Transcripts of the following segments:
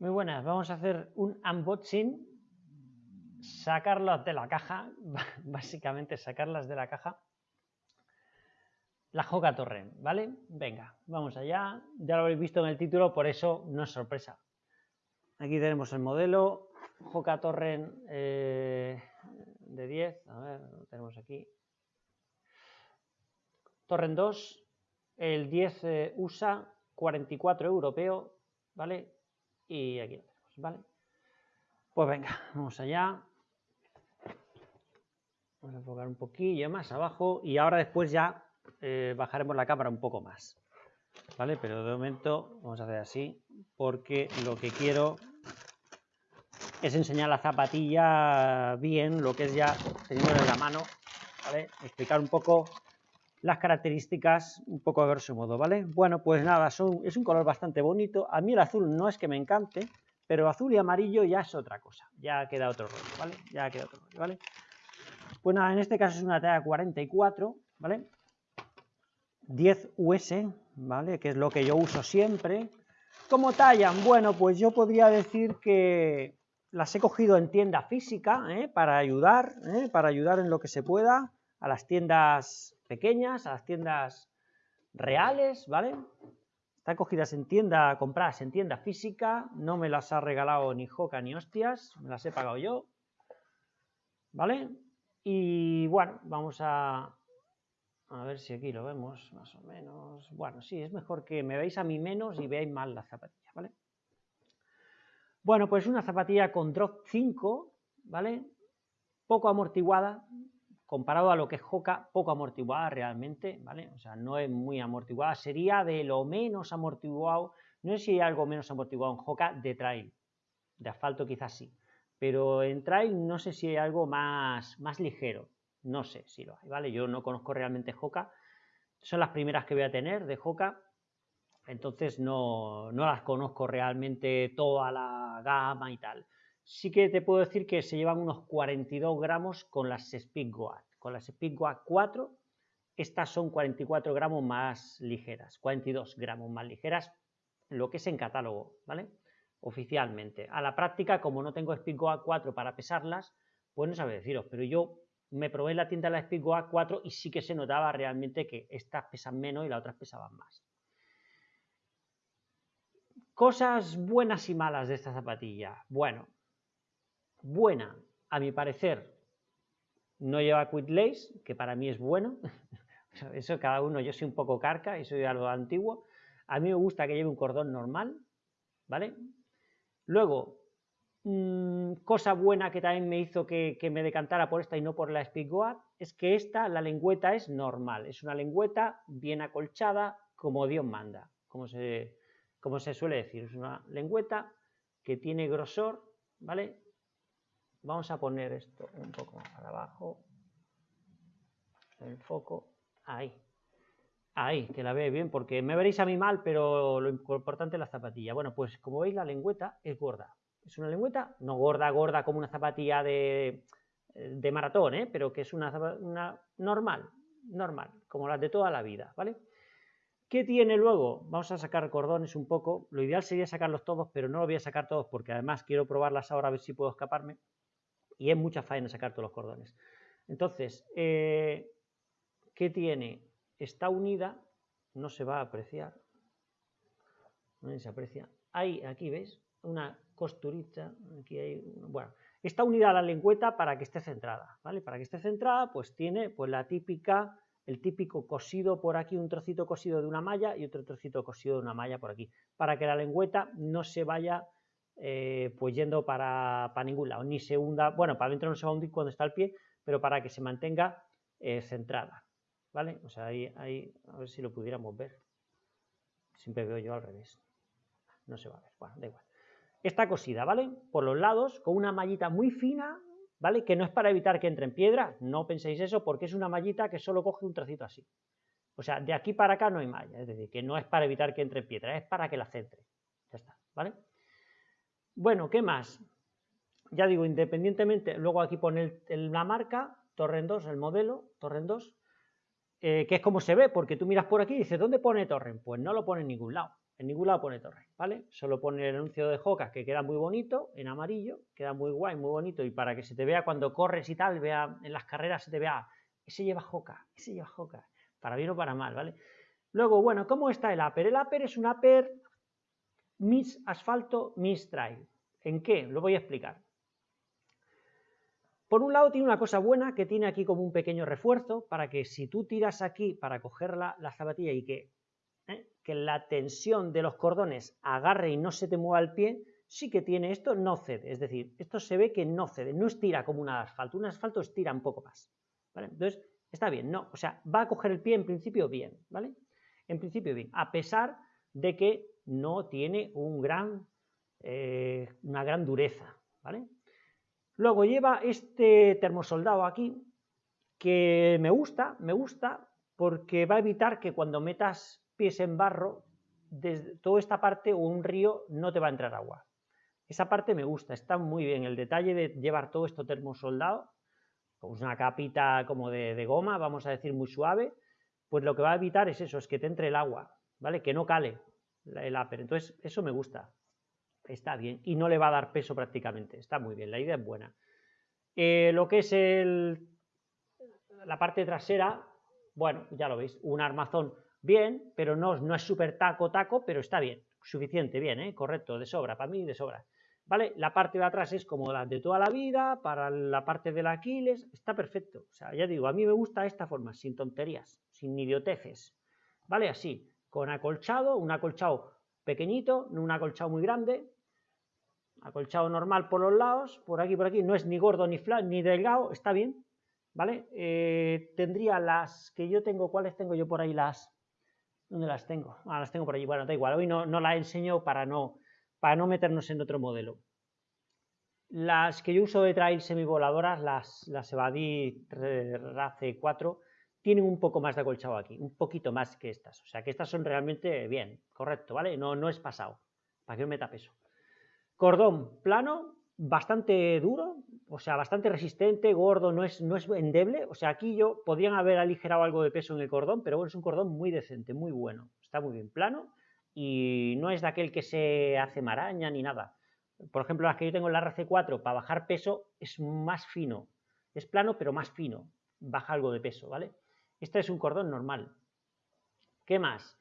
Muy buenas, vamos a hacer un unboxing, sacarlas de la caja, básicamente sacarlas de la caja, la Joca Torrent, ¿vale? Venga, vamos allá, ya lo habéis visto en el título, por eso no es sorpresa. Aquí tenemos el modelo Joca Torrent eh, de 10, a ver, lo tenemos aquí. Torrent 2, el 10 eh, USA, 44 europeo, ¿vale? Y aquí lo tenemos, ¿vale? Pues venga, vamos allá. Vamos a enfocar un poquillo más abajo y ahora después ya eh, bajaremos la cámara un poco más, ¿vale? Pero de momento vamos a hacer así porque lo que quiero es enseñar la zapatilla bien, lo que es ya teniendo en la mano, ¿vale? Explicar un poco las características un poco a grosso modo, ¿vale? Bueno, pues nada, son, es un color bastante bonito. A mí el azul no es que me encante, pero azul y amarillo ya es otra cosa. Ya queda otro rollo, ¿vale? Ya queda otro rollo, ¿vale? Pues nada, en este caso es una talla 44, ¿vale? 10 US, ¿vale? Que es lo que yo uso siempre. ¿Cómo tallan? Bueno, pues yo podría decir que las he cogido en tienda física, ¿eh? Para ayudar, ¿eh? Para ayudar en lo que se pueda a las tiendas pequeñas, a las tiendas reales, ¿vale? Están cogidas en tienda, compradas en tienda física, no me las ha regalado ni Joca ni hostias, me las he pagado yo, ¿vale? Y bueno, vamos a, a ver si aquí lo vemos más o menos. Bueno, sí, es mejor que me veáis a mí menos y veáis más la zapatilla, ¿vale? Bueno, pues una zapatilla con drop 5, ¿vale? Poco amortiguada, comparado a lo que es Hoka, poco amortiguada realmente, ¿vale? O sea, no es muy amortiguada, sería de lo menos amortiguado, no sé si hay algo menos amortiguado en Hoka de trail, de asfalto quizás sí, pero en trail no sé si hay algo más, más ligero, no sé si lo hay, ¿vale? Yo no conozco realmente Hoka, son las primeras que voy a tener de Hoka, entonces no, no las conozco realmente toda la gama y tal sí que te puedo decir que se llevan unos 42 gramos con las Speedgoat. Con las Speedgoat 4, estas son 44 gramos más ligeras, 42 gramos más ligeras, lo que es en catálogo, ¿vale? Oficialmente. A la práctica, como no tengo Speedgoat 4 para pesarlas, pues no sabe deciros, pero yo me probé en la tienda de la Speedgoat 4 y sí que se notaba realmente que estas pesan menos y las otras pesaban más. Cosas buenas y malas de esta zapatilla. Bueno, buena, a mi parecer, no lleva quit lace, que para mí es bueno. Eso cada uno, yo soy un poco carca y soy algo antiguo. A mí me gusta que lleve un cordón normal, ¿vale? Luego, mmm, cosa buena que también me hizo que, me decantara por esta y no por la Speedgoat, es que esta, la lengüeta es normal, es una lengüeta bien acolchada, como Dios manda, como se, como se suele decir, es una lengüeta que tiene grosor, ¿vale? Vamos a poner esto un poco más para abajo. El foco. Ahí. Ahí, que la veis bien, porque me veréis a mí mal, pero lo importante es la zapatilla. Bueno, pues como veis, la lengüeta es gorda. Es una lengüeta, no gorda, gorda como una zapatilla de, de maratón, ¿eh? pero que es una, normal, normal, como las de toda la vida, ¿vale? ¿Qué tiene luego? Vamos a sacar cordones un poco. Lo ideal sería sacarlos todos, pero no los voy a sacar todos porque además quiero probarlas ahora a ver si puedo escaparme y es mucha faena sacar todos los cordones. Entonces, eh, ¿qué tiene? Está unida, no se va a apreciar, no se aprecia. Hay, aquí ves, una costurita, aquí hay, bueno, está unida a la lengüeta para que esté centrada, ¿vale? Para que esté centrada, pues tiene pues la típica, el típico cosido por aquí, un trocito cosido de una malla y otro trocito cosido de una malla por aquí, para que la lengüeta no se vaya eh, pues yendo para, ningún lado, ni se hunda, bueno, para adentro no se va a hundir cuando está el pie, pero para que se mantenga eh, centrada, ¿vale? O sea, ahí, ahí, a ver si lo pudiéramos ver. Siempre veo yo al revés. No se va a ver, bueno, da igual. Está cosida, ¿vale? Por los lados, con una mallita muy fina, ¿vale? Que no es para evitar que entre en piedra, no penséis eso, porque es una mallita que solo coge un trocito así. O sea, de aquí para acá no hay malla, es decir, que no es para evitar que entre en piedra, es para que la centre. Ya está, ¿vale? Bueno, ¿qué más? Ya digo, independientemente, luego aquí pone la marca, Torrent 2, el modelo, Torrent 2, eh, que es como se ve, porque tú miras por aquí y dices, ¿dónde pone Torrent? Pues no lo pone en ningún lado. En ningún lado pone torre, ¿vale? Solo pone el anuncio de Joca, que queda muy bonito, en amarillo, queda muy guay, muy bonito, y para que se te vea cuando corres y tal, vea en las carreras se te vea, ese lleva Joca, ese lleva Joca, para bien o para mal, ¿vale? Luego, bueno, ¿cómo está el upper? El upper es un upper Miss Asfalto, Miss Trail. ¿En qué? Lo voy a explicar. Por un lado tiene una cosa buena que tiene aquí como un pequeño refuerzo para que si tú tiras aquí para coger la, zapatilla y que, ¿eh? que la tensión de los cordones agarre y no se te mueva el pie, sí que tiene esto, no cede. Es decir, esto se ve que no cede, no estira como un asfalto. Un asfalto estira un poco más. Entonces, está bien, no, o sea, va a coger el pie en principio bien, ¿vale? En principio bien, a pesar de que no tiene un gran, eh, una gran dureza, ¿vale? Luego lleva este termosoldado aquí, que me gusta, me gusta, porque va a evitar que cuando metas pies en barro, desde toda esta parte o un río no te va a entrar agua. Esa parte me gusta, está muy bien. El detalle de llevar todo esto termosoldado, con una capita como de, de goma, vamos a decir muy suave, pues lo que va a evitar es eso, es que te entre el agua, ¿vale? Que no cale el upper. Entonces, eso me gusta. Está bien. Y no le va a dar peso prácticamente. Está muy bien. La idea es buena. Eh, lo que es el, la parte trasera, bueno, ya lo veis. Un armazón bien, pero no, no es súper taco, taco, pero está bien. Suficiente, bien, ¿eh? Correcto, de sobra. Para mí, de sobra. ¿Vale? La parte de atrás es como la de toda la vida, para la parte del Aquiles, está perfecto. O sea, ya digo, a mí me gusta esta forma, sin tonterías, sin idioteces. ¿Vale? Así con acolchado, un acolchado pequeñito, no un acolchado muy grande, acolchado normal por los lados, por aquí, por aquí, no es ni gordo ni flat, ni delgado, está bien, ¿vale? Eh, tendría las que yo tengo, ¿cuáles tengo yo por ahí? Las, ¿dónde las tengo? Ah, las tengo por allí, bueno, da igual, hoy no, no las enseño para no, para no meternos en otro modelo. Las que yo uso de trail semivoladoras, las, las Evadí RACE 4, tienen un poco más de acolchado aquí, un poquito más que estas. O sea que estas son realmente bien, correcto, ¿vale? No, no es pasado, para que no meta peso. Cordón plano, bastante duro, o sea, bastante resistente, gordo, no es, no es endeble. O sea, aquí yo podrían haber aligerado algo de peso en el cordón, pero bueno, es un cordón muy decente, muy bueno. Está muy bien plano y no es de aquel que se hace maraña ni nada. Por ejemplo, las que yo tengo en la RC4 para bajar peso es más fino. Es plano, pero más fino. Baja algo de peso, ¿vale? Este es un cordón normal. ¿Qué más?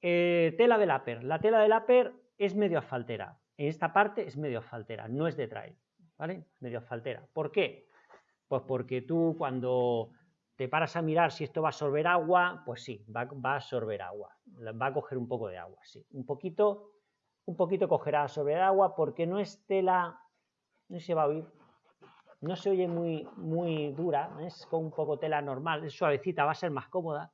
Eh, tela del upper. La tela del upper es medio asfaltera. En esta parte es medio asfaltera, no es de trail. ¿Vale? Medio asfaltera. ¿Por qué? Pues porque tú cuando te paras a mirar si esto va a absorber agua, pues sí, va, a absorber agua. Va a coger un poco de agua, sí. Un poquito, un poquito cogerá a absorber agua porque no es tela, no se va a oír, no se oye muy, muy dura, es con un poco tela normal, es suavecita, va a ser más cómoda,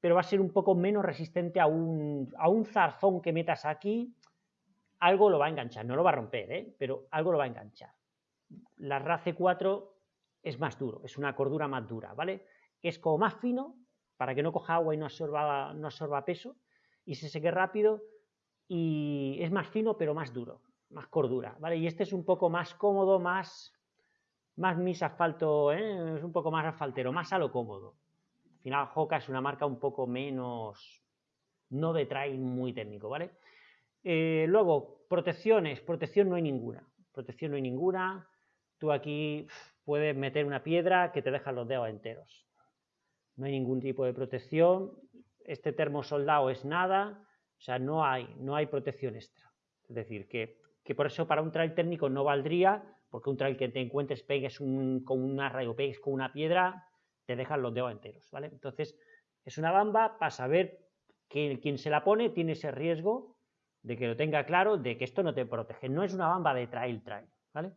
pero va a ser un poco menos resistente a un, a un zarzón que metas aquí, algo lo va a enganchar, no lo va a romper, ¿eh? pero algo lo va a enganchar. La RACE 4 es más duro, es una cordura más dura, ¿vale? Es como más fino, para que no coja agua y no absorba, no absorba peso, y se seque rápido, y es más fino pero más duro, más cordura, ¿vale? Y este es un poco más cómodo, más más mis asfalto, ¿eh? es un poco más asfaltero, más a lo cómodo. Al final, Hoka es una marca un poco menos, no de trail muy técnico, ¿vale? Eh, luego, protecciones, protección no hay ninguna, protección no hay ninguna. Tú aquí puedes meter una piedra que te deja los dedos enteros. No hay ningún tipo de protección. Este termo soldado es nada, o sea, no hay, no hay protección extra. Es decir, que, que por eso para un trail técnico no valdría porque un trail que te encuentres, pegues con una rayo, pegues con una piedra, te dejan los dedos enteros, ¿vale? Entonces, es una bamba para saber que quien se la pone tiene ese riesgo de que lo tenga claro, de que esto no te protege. No es una bamba de trail trail, ¿vale?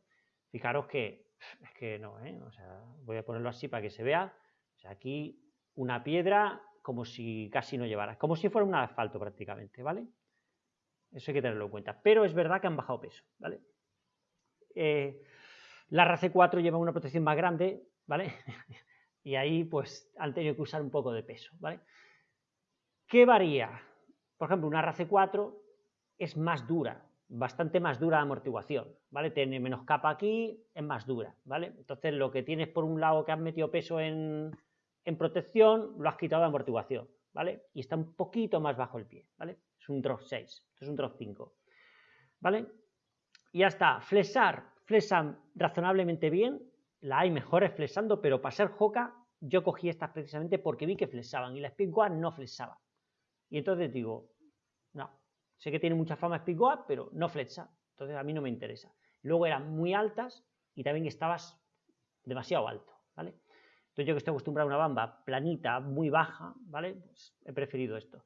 Fijaros que es que no, ¿eh? O sea, voy a ponerlo así para que se vea. O sea, aquí una piedra como si casi no llevara, como si fuera un asfalto prácticamente, ¿vale? Eso hay que tenerlo en cuenta. Pero es verdad que han bajado peso, ¿vale? Eh, la RAC 4 lleva una protección más grande, ¿vale? y ahí pues han tenido que usar un poco de peso, ¿vale? ¿Qué varía? Por ejemplo, una RAC 4 es más dura, bastante más dura de amortiguación, ¿vale? Tiene menos capa aquí, es más dura, ¿vale? Entonces lo que tienes por un lado que has metido peso en, protección, lo has quitado de amortiguación, ¿vale? Y está un poquito más bajo el pie, ¿vale? es un drop 6, esto es un drop 5, ¿vale? Y ya está, flexar, flexan razonablemente bien, la hay mejores flexando, pero para ser joca yo cogí estas precisamente porque vi que flexaban y la Speedgoat no flexaba. Y entonces digo, no, sé que tiene mucha fama Speedgoat, pero no flexa, entonces a mí no me interesa. Luego eran muy altas y también estabas demasiado alto, ¿vale? Entonces yo que estoy acostumbrado a una bamba planita, muy baja, ¿vale? Pues he preferido esto.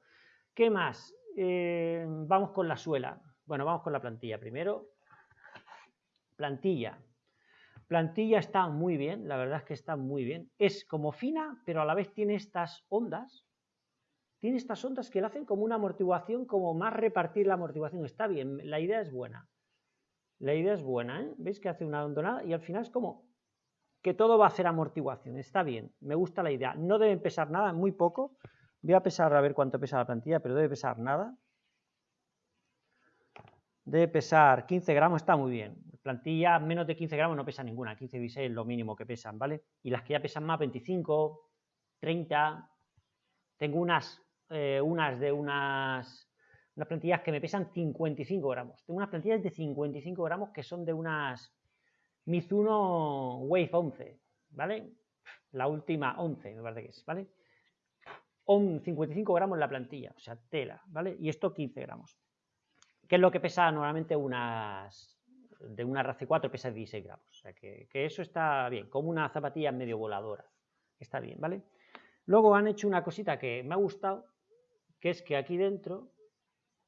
¿Qué más? Eh, vamos con la suela. Bueno, vamos con la plantilla primero. Plantilla. Plantilla está muy bien, la verdad es que está muy bien. Es como fina, pero a la vez tiene estas ondas. Tiene estas ondas que le hacen como una amortiguación, como más repartir la amortiguación. Está bien, la idea es buena. La idea es buena, ¿eh? ¿Veis que hace una ondonada? Y al final es como que todo va a hacer amortiguación. Está bien, me gusta la idea. No deben pesar nada, muy poco. Voy a pesar a ver cuánto pesa la plantilla, pero debe pesar nada. Debe pesar 15 gramos, está muy bien. Plantilla menos de 15 gramos no pesa ninguna, 15 y 16 es lo mínimo que pesan, ¿vale? Y las que ya pesan más, 25, 30. Tengo unas, eh, unas de unas unas plantillas que me pesan 55 gramos. Tengo unas plantillas de 55 gramos que son de unas Mizuno Wave 11, ¿vale? La última 11, me parece que es, ¿vale? 55 gramos la plantilla, o sea, tela, ¿vale? Y esto 15 gramos. ¿Qué es lo que pesa normalmente unas... De una RC4 pesa 16 gramos. O sea, que, que eso está bien, como una zapatilla medio voladora. Está bien, ¿vale? Luego han hecho una cosita que me ha gustado, que es que aquí dentro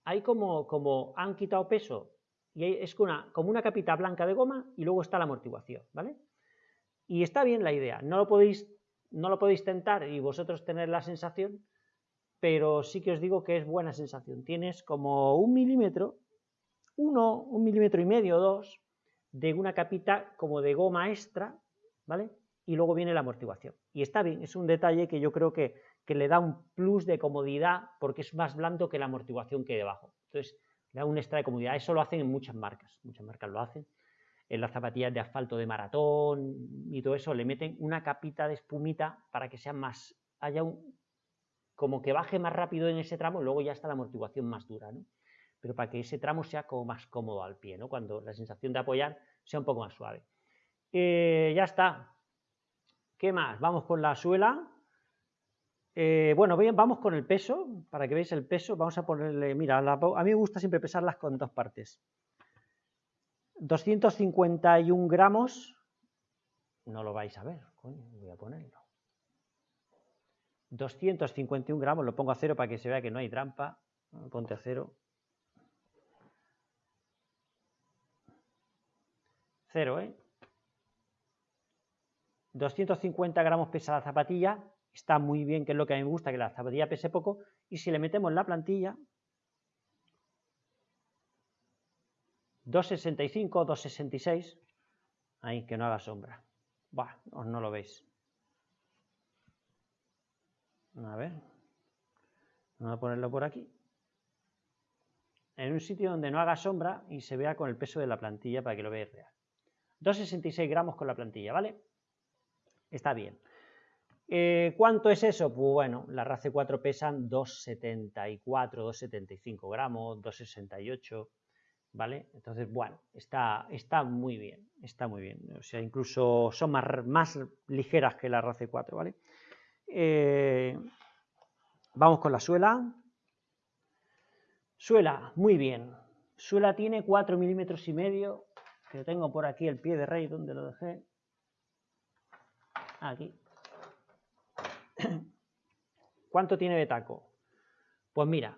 hay como, como han quitado peso y es una, como una capita blanca de goma y luego está la amortiguación, ¿vale? Y está bien la idea, no lo podéis, no lo podéis tentar y vosotros tener la sensación, pero sí que os digo que es buena sensación. Tienes como un milímetro, uno, un milímetro y medio, dos, de una capita como de goma extra, ¿vale? Y luego viene la amortiguación. Y está bien, es un detalle que yo creo que que le da un plus de comodidad porque es más blando que la amortiguación que hay debajo. Entonces, le da un extra de comodidad. Eso lo hacen en muchas marcas, muchas marcas lo hacen. En las zapatillas de asfalto de maratón y todo eso, le meten una capita de espumita para que sea más, haya un, como que baje más rápido en ese tramo, luego ya está la amortiguación más dura, ¿no? Pero para que ese tramo sea como más cómodo al pie, ¿no? Cuando la sensación de apoyar sea un poco más suave. Eh, ya está. ¿Qué más? Vamos con la suela. Eh, bueno, vamos con el peso, para que veáis el peso, vamos a ponerle, mira, a mí me gusta siempre pesarlas con dos partes. 251 gramos, no lo vais a ver, coño, voy a ponerlo. 251 gramos, lo pongo a cero para que se vea que no hay trampa, ponte a cero. Cero, ¿eh? 250 gramos pesa la zapatilla, está muy bien, que es lo que a mí me gusta, que la zapatilla pese poco, y si le metemos la plantilla, 2,65, 2,66, ahí, que no haga sombra. Bah, no lo veis. A ver, vamos a ponerlo por aquí. En un sitio donde no haga sombra y se vea con el peso de la plantilla para que lo veáis real. 2,66 gramos con la plantilla, ¿vale? Está bien. Eh, ¿Cuánto es eso? Pues bueno, las RACE 4 pesan 2,74, 2,75 gramos, 2,68, ¿vale? Entonces, bueno, está, está muy bien, está muy bien. O sea, incluso son más, ligeras que la RACE 4, ¿vale? Eh, vamos con la suela. Suela, muy bien. Suela tiene 4 milímetros y medio, que tengo por aquí el pie de rey, donde lo dejé? Aquí. ¿Cuánto tiene de taco? Pues mira,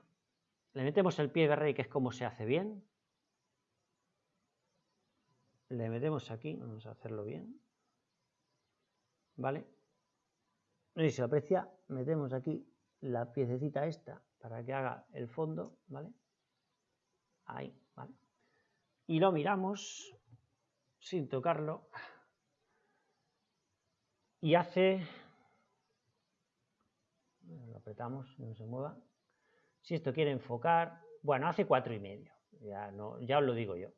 le metemos el pie de rey, que es como se hace bien. Le metemos aquí, vamos a hacerlo bien. ¿Vale? Y si lo aprecia, metemos aquí la piececita esta para que haga el fondo, ¿vale? Ahí, ¿vale? Y lo miramos sin tocarlo. Y hace lo apretamos, no se mueva. Si esto quiere enfocar, bueno, hace cuatro y medio, ya, no, ya os lo digo yo,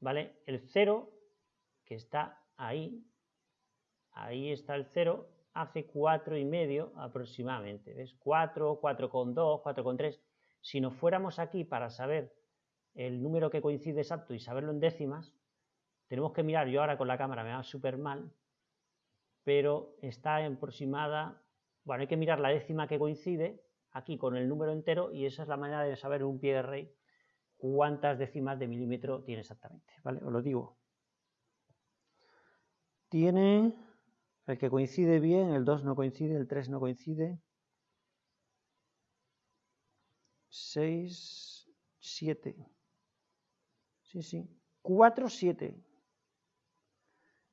¿vale? El cero, que está ahí, ahí está el cero, hace cuatro y medio aproximadamente, ¿ves? 4, 4,2, 4,3, Si nos fuéramos aquí para saber el número que coincide exacto y saberlo en décimas, tenemos que mirar, yo ahora con la cámara me va súper mal, pero está aproximada, bueno, hay que mirar la décima que coincide aquí con el número entero y esa es la manera de saber un pie de rey cuántas décimas de milímetro tiene exactamente, ¿vale? Os lo digo. Tiene, el que coincide bien, el 2 no coincide, el 3 no coincide, 6, 7, sí, sí, 4, 7,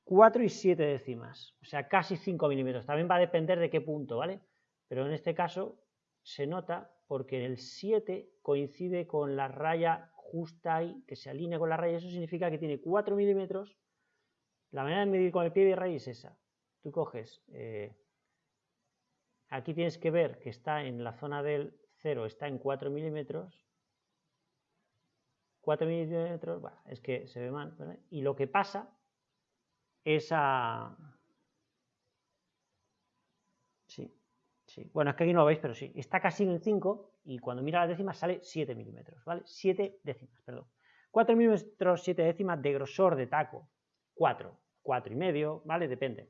4 y 7 décimas, o sea, casi 5 milímetros. También va a depender de qué punto, ¿vale? Pero en este caso se nota porque el 7 coincide con la raya justa ahí, que se alinea con la raya, eso significa que tiene 4 milímetros. La manera de medir con el pie de raya es esa. Tú coges, eh, aquí tienes que ver que está en la zona del 0, está en 4 milímetros. 4 milímetros, bueno, es que se ve mal. Y lo que pasa es a... Sí, Sí. Bueno, es que aquí no lo veis, pero sí. Está casi en 5 y cuando mira las décimas sale 7 milímetros, ¿vale? 7 décimas, perdón. 4 milímetros, 7 décimas de grosor de taco. 4, 4 y medio, ¿vale? Depende.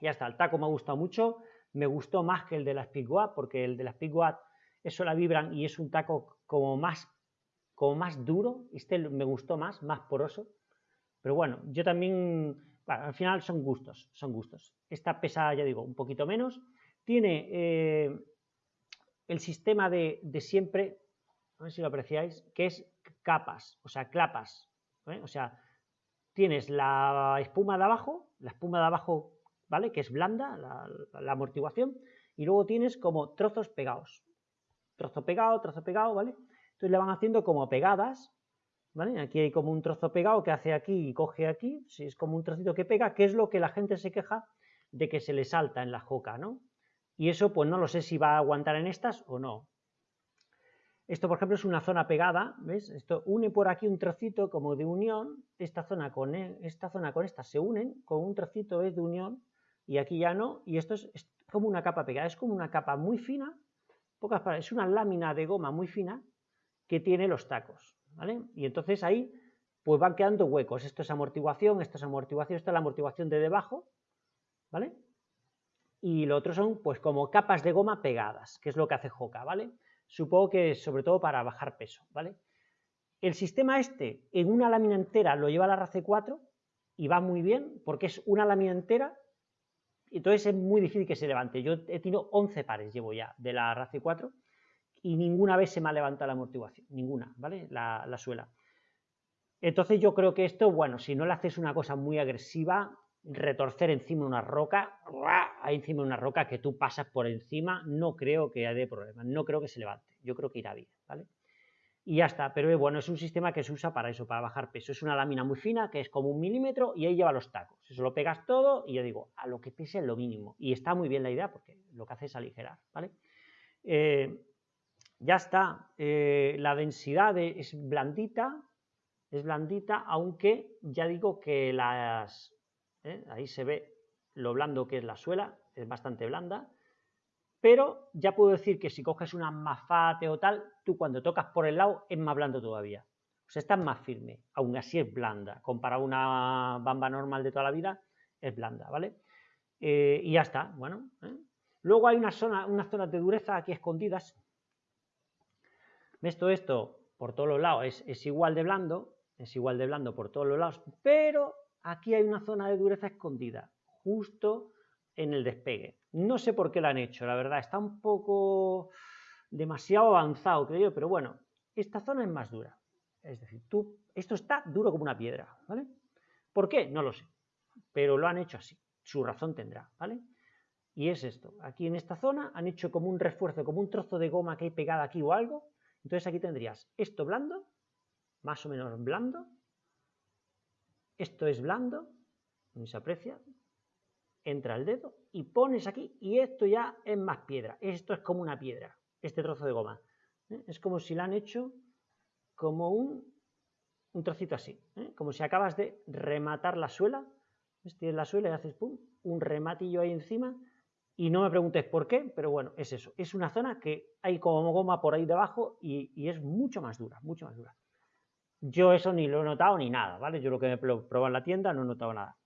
Ya está, el taco me ha gustado mucho. Me gustó más que el de la Speedwatt, porque el de la Speedwatt eso la vibran y es un taco como más, como más duro. Este me gustó más, más poroso. Pero bueno, yo también, al final son gustos, son gustos. Esta pesa, ya digo, un poquito menos tiene eh, el sistema de, siempre, a ver si lo apreciáis, que es capas, o sea, clapas. ¿eh? O sea, tienes la espuma de abajo, la espuma de abajo, ¿vale? Que es blanda, la, amortiguación, y luego tienes como trozos pegados. Trozo pegado, trozo pegado, ¿vale? Entonces le van haciendo como pegadas, Aquí hay como un trozo pegado que hace aquí y coge aquí, si es como un trocito que pega, que es lo que la gente se queja de que se le salta en la joca, ¿no? Y eso pues no lo sé si va a aguantar en estas o no. Esto, por ejemplo, es una zona pegada, ¿ves? Esto une por aquí un trocito como de unión, esta zona con e, esta zona con esta se unen, con un trocito es de unión, y aquí ya no, y esto es, como una capa pegada, es como una capa muy fina, pocas palabras, es una lámina de goma muy fina que tiene los tacos, ¿vale? Y entonces ahí pues van quedando huecos, esto es amortiguación, esto es amortiguación, esto es la amortiguación de debajo, ¿vale? y lo otro son pues como capas de goma pegadas, que es lo que hace Hoka, ¿vale? Supongo que sobre todo para bajar peso, ¿vale? El sistema este en una lámina entera lo lleva la RACE 4 y va muy bien porque es una lámina entera, entonces es muy difícil que se levante. Yo he tenido 11 pares, llevo ya, de la RACE 4 y ninguna vez se me ha levantado la amortiguación, ninguna, ¿vale? La, la suela. Entonces yo creo que esto, bueno, si no le haces una cosa muy agresiva, retorcer encima una roca, ahí encima de una roca que tú pasas por encima, no creo que haya problema, no creo que se levante, yo creo que irá bien, ¿vale? Y ya está, pero bueno, es un sistema que se usa para eso, para bajar peso. Es una lámina muy fina que es como un milímetro y ahí lleva los tacos. Eso lo pegas todo y yo digo, a lo que pese lo mínimo. Y está muy bien la idea porque lo que hace es aligerar, ¿vale? Eh, ya está, eh, la densidad es blandita, es blandita, aunque ya digo que las, ¿eh? ahí se ve lo blando que es la suela, es bastante blanda, pero ya puedo decir que si coges una mafate o tal, tú cuando tocas por el lado es más blando todavía. O sea, está más firme, aún así es blanda. Comparado a una bamba normal de toda la vida, es blanda, ¿vale? Eh, y ya está, bueno. Luego hay una zona, unas zonas de dureza aquí escondidas. ¿Ves todo esto? Por todos los lados es, es igual de blando, es igual de blando por todos los lados, pero aquí hay una zona de dureza escondida, justo en el despegue. No sé por qué la han hecho, la verdad, está un poco demasiado avanzado, creo yo, pero bueno, esta zona es más dura. Es decir, tú, esto está duro como una piedra, ¿vale? ¿Por qué? No lo sé, pero lo han hecho así, su razón tendrá, ¿vale? Y es esto, aquí en esta zona han hecho como un refuerzo, como un trozo de goma que hay pegada aquí o algo, entonces aquí tendrías esto blando, más o menos blando, esto es blando, no se aprecia, entra el dedo y pones aquí y esto ya es más piedra, esto es como una piedra, este trozo de goma. ¿eh? Es como si la han hecho como un, un trocito así, ¿eh? como si acabas de rematar la suela, tienes la suela y haces pum, un rematillo ahí encima y no me preguntes por qué, pero bueno, es eso. Es una zona que hay como goma por ahí debajo y, es mucho más dura, mucho más dura. Yo eso ni lo he notado ni nada, ¿vale? Yo lo que he probado en la tienda no he notado nada.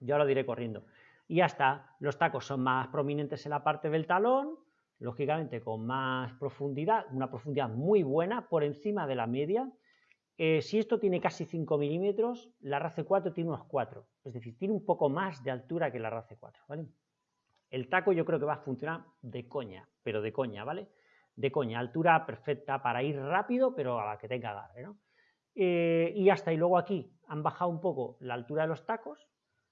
Ya lo diré corriendo. Y ya está, los tacos son más prominentes en la parte del talón, lógicamente con más profundidad, una profundidad muy buena, por encima de la media. Eh, si esto tiene casi 5 milímetros, la RACE 4 tiene unos 4, es decir, tiene un poco más de altura que la RACE 4, ¿vale? El taco yo creo que va a funcionar de coña, pero de coña, ¿vale? De coña, altura perfecta para ir rápido, pero a la que tenga agarre, ¿no? Eh, y hasta y luego aquí han bajado un poco la altura de los tacos,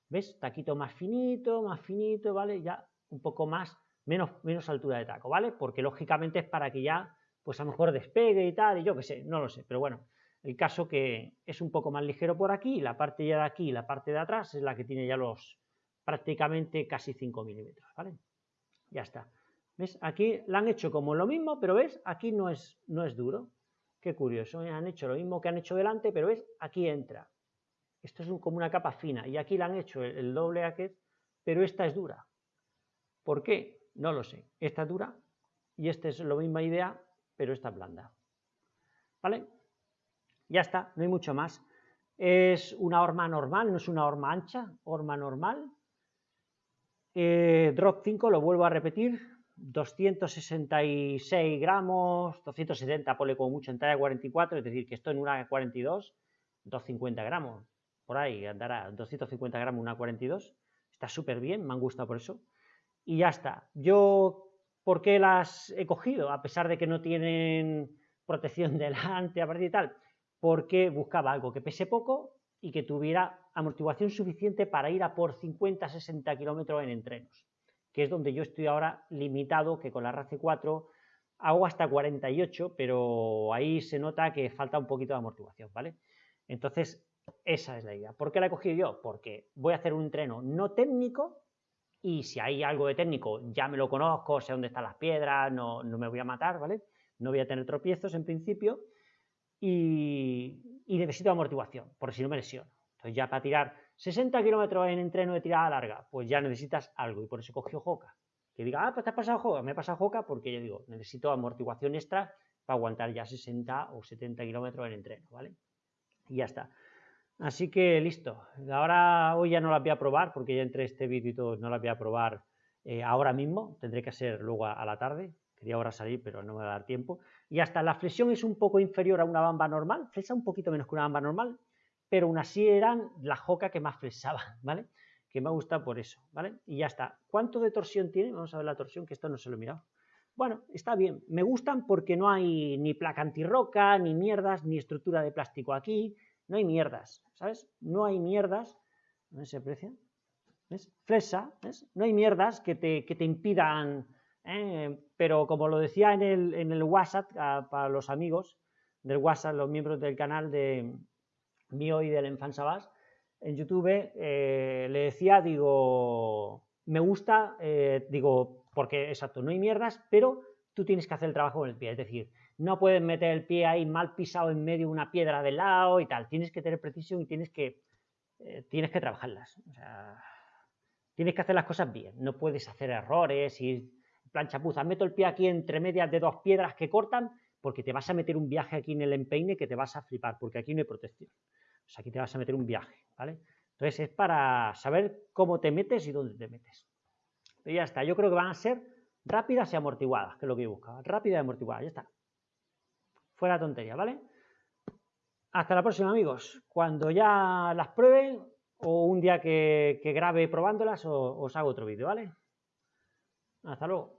¿ves? Taquito más finito, más finito, ¿vale? Ya un poco más, menos, altura de taco, ¿vale? Porque lógicamente es para que ya, pues a lo mejor despegue y tal, y yo qué sé, no lo sé, pero bueno, el caso que es un poco más ligero por aquí, la parte ya de aquí la parte de atrás es la que tiene ya los, prácticamente casi 5 milímetros, ¿vale? Ya está. ¿Ves? Aquí la han hecho como lo mismo, pero ¿ves? Aquí no es, no es duro. Qué curioso, ¿eh? han hecho lo mismo que han hecho delante, pero ¿ves? Aquí entra. Esto es como una capa fina y aquí la han hecho el, doble aquí, pero esta es dura. ¿Por qué? No lo sé. Esta es dura y esta es la misma idea, pero esta es blanda. ¿Vale? Ya está, no hay mucho más. Es una horma normal, no es una horma ancha, horma normal, eh, drop 5, lo vuelvo a repetir, 266 gramos, 270 pone como mucho en talla 44, es decir, que esto en una 42, 250 gramos, por ahí andará, 250 gramos una 42, está súper bien, me han gustado por eso. Y ya está. Yo, ¿por qué las he cogido? A pesar de que no tienen protección delante, a partir y tal, porque buscaba algo que pese poco y que tuviera amortiguación suficiente para ir a por 50-60 kilómetros en entrenos, que es donde yo estoy ahora limitado, que con la RACE 4 hago hasta 48, pero ahí se nota que falta un poquito de amortiguación, ¿vale? Entonces, esa es la idea. ¿Por qué la he cogido yo? Porque voy a hacer un entreno no técnico y si hay algo de técnico ya me lo conozco, sé dónde están las piedras, no, no me voy a matar, ¿vale? No voy a tener tropiezos en principio y, necesito amortiguación, por si no me lesiono. Entonces ya para tirar 60 kilómetros en entreno de tirada larga, pues ya necesitas algo y por eso cogió Joca. Que diga, ah, pues te has pasado Joca, me he pasado Joca porque yo digo, necesito amortiguación extra para aguantar ya 60 o 70 kilómetros en entreno, ¿vale? Y ya está. Así que listo. Ahora hoy ya no la voy a probar porque ya entre este vídeo y todo no la voy a probar eh, ahora mismo. Tendré que hacer luego a la tarde, Quería ahora salir, pero no me va a dar tiempo. Y hasta la flexión es un poco inferior a una bamba normal, flesa un poquito menos que una bamba normal, pero aún así eran la joca que más flexaba, ¿vale? Que me gusta por eso, ¿vale? Y ya está. ¿Cuánto de torsión tiene? Vamos a ver la torsión, que esto no se lo he mirado. Bueno, está bien. Me gustan porque no hay ni placa antirroca, ni mierdas, ni estructura de plástico aquí. No hay mierdas, ¿sabes? No hay mierdas. ¿No se aprecia? ¿Ves? Flexa, ¿ves? No hay mierdas que te, que te impidan ¿eh? pero como lo decía en el, en el WhatsApp, para los amigos del WhatsApp, los miembros del canal de mío y del Enfant Sabas, en YouTube, eh, le decía, digo, me gusta, eh, digo, porque exacto, no hay mierdas, pero tú tienes que hacer el trabajo con el pie, es decir, no puedes meter el pie ahí mal pisado en medio de una piedra de lado y tal, tienes que tener precisión y tienes que, tienes que trabajarlas, o tienes que hacer las cosas bien, no puedes hacer errores y planchapuza, meto el pie aquí entre medias de dos piedras que cortan, porque te vas a meter un viaje aquí en el empeine que te vas a flipar, porque aquí no hay protección. O sea, aquí te vas a meter un viaje, ¿vale? Entonces es para saber cómo te metes y dónde te metes. Pero ya está, yo creo que van a ser rápidas y amortiguadas, que es lo que yo buscaba. Rápidas y amortiguadas, ya está. Fuera tontería, ¿vale? Hasta la próxima, amigos. Cuando ya las pruebe o un día que, grabe probándolas, os hago otro vídeo, ¿vale? Hasta luego.